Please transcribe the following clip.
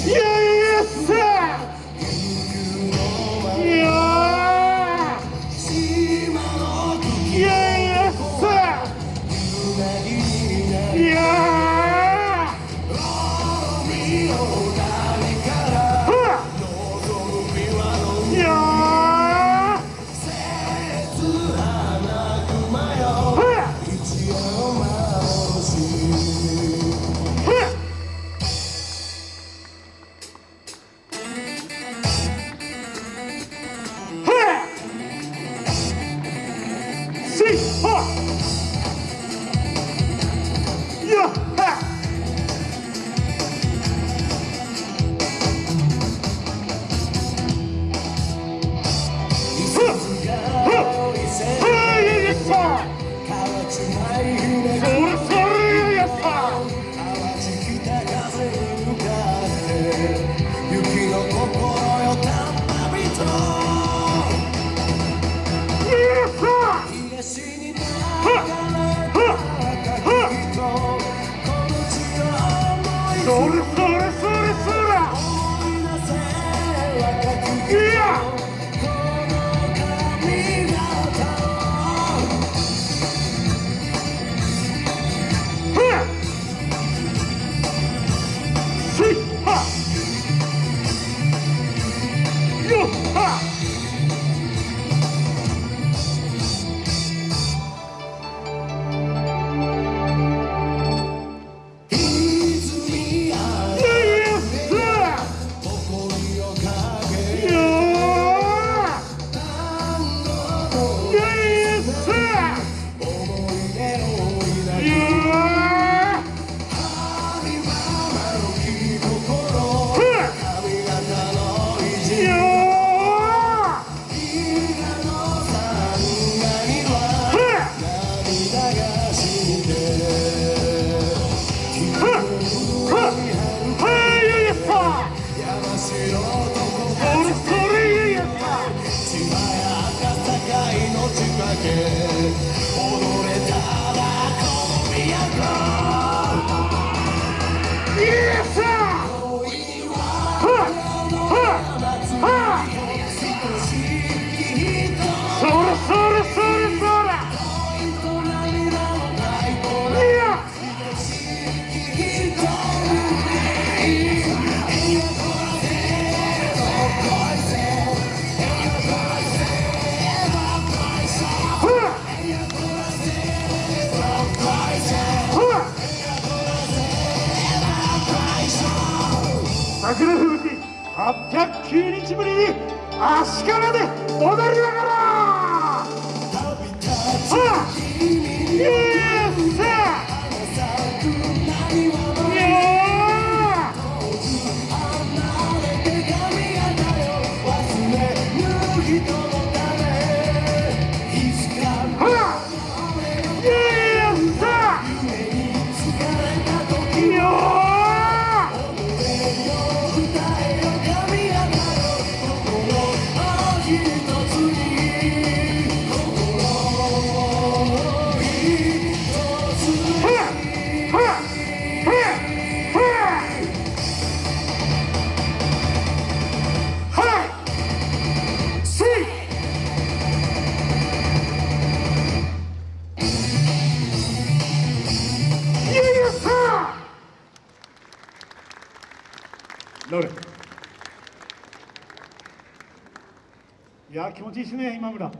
Yeah! tonight. Yeah! quer 桜吹雪809日ぶりに足利で踊りながらさどれいや気持ちいいですね今村。